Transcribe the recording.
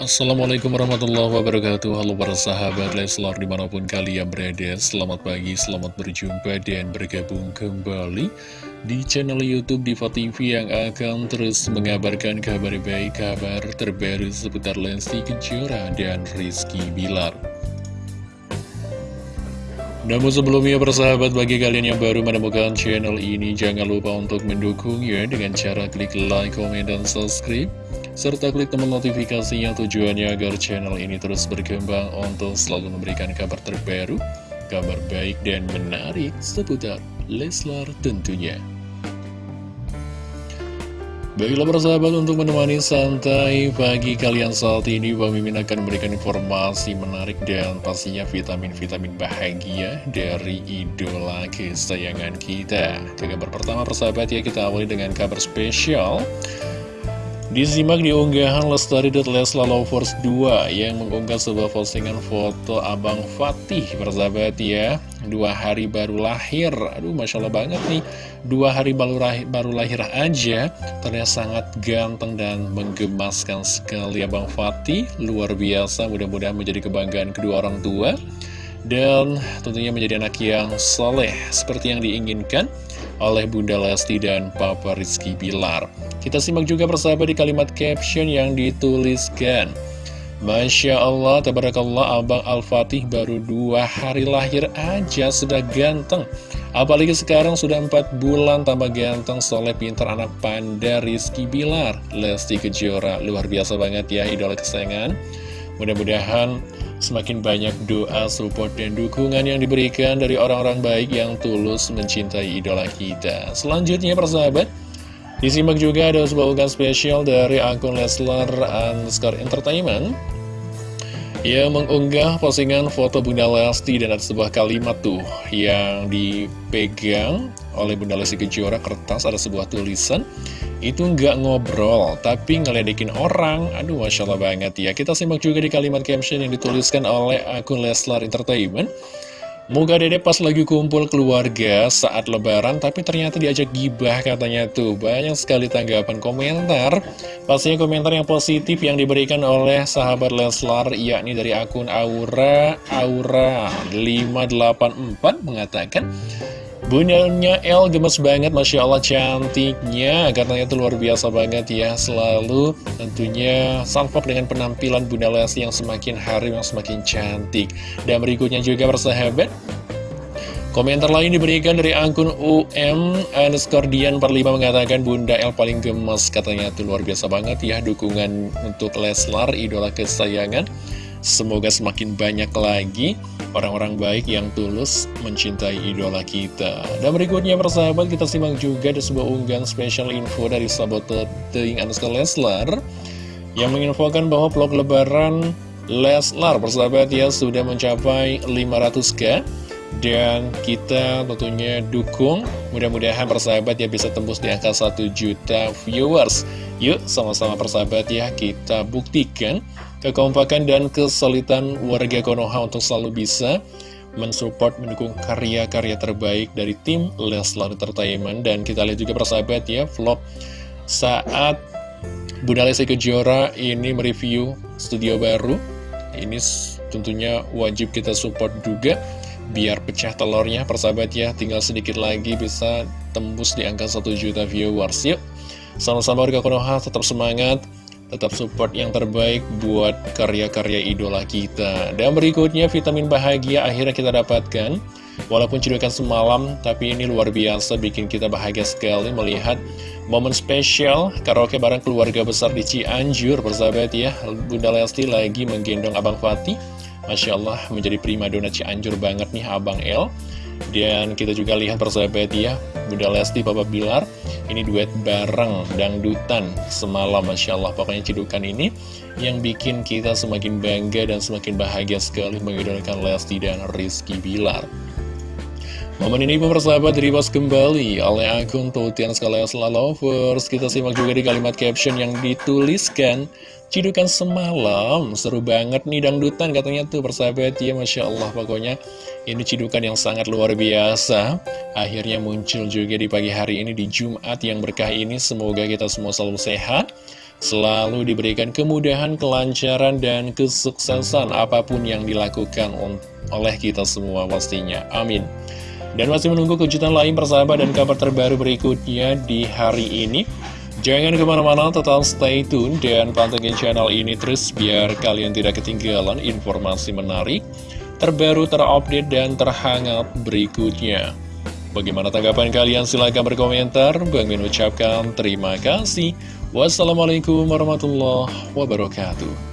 Assalamualaikum warahmatullahi wabarakatuh. Halo para sahabat Leslar di mana pun kalian berada Selamat pagi, selamat berjumpa dan bergabung kembali Di channel Youtube Diva TV yang akan terus mengabarkan kabar baik Kabar terbaru seputar Lesti Kejora dan Rizky Bilar. Namun sebelumnya persahabat bagi kalian yang baru menemukan channel ini Jangan lupa untuk mendukungnya dengan cara klik like, komen, dan subscribe Serta klik tombol notifikasinya tujuannya agar channel ini terus berkembang Untuk selalu memberikan kabar terbaru Kabar baik dan menarik seputar Leslar tentunya. Baiklah persahabat untuk menemani santai pagi kalian saat ini Bang Mimin akan memberikan informasi menarik dan pastinya vitamin-vitamin bahagia dari idola kesayangan kita. Ke kabar pertama persahabat ya kita awali dengan kabar spesial Disimak di unggahan Lestari.Leslalovers 2 yang mengunggah sebuah postingan foto Abang Fatih persahabat ya. Dua hari baru lahir, aduh Masya Allah banget nih. Dua hari baru lahir, baru lahir aja. Ternyata sangat ganteng dan menggemaskan sekali Abang Fatih. Luar biasa, mudah-mudahan menjadi kebanggaan kedua orang tua. Dan tentunya menjadi anak yang soleh seperti yang diinginkan oleh Bunda Lesti dan Papa Rizky Bilar. Kita simak juga persahabat di kalimat caption yang dituliskan. Masya Allah, tabarakallah, Abang Al-Fatih baru dua hari lahir aja sudah ganteng. Apalagi sekarang sudah empat bulan tambah ganteng, soleh, pintar, anak panda, Rizky Bilar. Lesti Kejora, luar biasa banget ya, idola kesayangan. Mudah-mudahan semakin banyak doa, support, dan dukungan yang diberikan dari orang-orang baik yang tulus mencintai idola kita. Selanjutnya persahabat, disimak juga ada sebuah unggahan spesial dari akun Leslar Underscore Entertainment yang mengunggah postingan foto Bunda Lesti dan ada sebuah kalimat tuh yang dipegang oleh Bunda Lesti Kejora kertas ada sebuah tulisan itu nggak ngobrol, tapi ngeledekin orang. Aduh, Masya Allah banget ya. Kita simak juga di kalimat caption yang dituliskan oleh akun Leslar Entertainment. Moga dede pas lagi kumpul keluarga saat lebaran, tapi ternyata diajak gibah katanya tuh. Banyak sekali tanggapan komentar. Pastinya komentar yang positif yang diberikan oleh sahabat Leslar, yakni dari akun Aura Aura 584 mengatakan... Bundanya El gemes banget, Masya Allah cantiknya. Katanya itu luar biasa banget ya Selalu tentunya salvok dengan penampilan Bunda Lesti yang semakin hari yang semakin cantik. Dan berikutnya juga bersahabat Komentar lain diberikan dari akun UM underscore Dian 45 mengatakan Bunda El paling gemes Katanya. Itu luar biasa banget ya Dukungan untuk Leslar, idola kesayangan Semoga semakin banyak lagi orang-orang baik yang tulus mencintai idola kita. Dan berikutnya persahabat kita simak juga ada sebuah unggahan special info dari sahabat Teing Anuska Leslar yang menginfokan bahwa vlog lebaran Leslar persahabat ya sudah mencapai 500k dan kita tentunya dukung mudah-mudahan persahabat ya bisa tembus di angka 1 juta viewers yuk sama-sama persahabat ya kita buktikan kekompakan dan kesulitan warga Konoha untuk selalu bisa mensupport, mendukung karya-karya terbaik dari tim Leslar Entertainment. Dan kita lihat juga persahabat ya, vlog saat Bunda Lesti Kejora ini mereview studio baru. Ini tentunya wajib kita support juga, biar pecah telurnya persahabat ya. Tinggal sedikit lagi bisa tembus di angka 1 juta viewers. Yuk, sama-sama warga Konoha tetap semangat tetap support yang terbaik buat karya-karya idola kita. Dan berikutnya vitamin bahagia akhirnya kita dapatkan. Walaupun cedukan semalam, tapi ini luar biasa bikin kita bahagia sekali melihat momen spesial karaoke bareng keluarga besar di Cianjur, persahabat ya. Bunda Lesti lagi menggendong Abang Fatih. Masya Allah menjadi prima dona Cianjur banget nih Abang El. Dan kita juga lihat persahabat ya, Bunda Lesti, Papa Bilar, ini duet bareng dangdutan semalam, Masya Allah. Pokoknya cidukan ini yang bikin kita semakin bangga dan semakin bahagia sekali mengidolakan Lesti dan Rizky Bilar. Momen ini persahabat diripas kembali oleh akun Tutian Skala Lovers. Kita simak juga di kalimat caption yang dituliskan Cidukan semalam, seru banget nih dangdutan katanya tuh persahabat ya Masya Allah pokoknya ini cidukan yang sangat luar biasa Akhirnya muncul juga di pagi hari ini di Jumat yang berkah ini Semoga kita semua selalu sehat selalu diberikan kemudahan, kelancaran, dan kesuksesan apa pun yang dilakukan oleh kita semua pastinya. Amin. Dan masih menunggu kejutan lain persahabat dan kabar terbaru berikutnya di hari ini. Jangan ke mana-mana, tetap stay tune dan pantengin channel ini terus biar kalian tidak ketinggalan informasi menarik, terbaru, terupdate, dan terhangat berikutnya. Bagaimana tanggapan kalian? Silahkan berkomentar. Bang Min ucapkan terima kasih. Wassalamualaikum warahmatullahi wabarakatuh.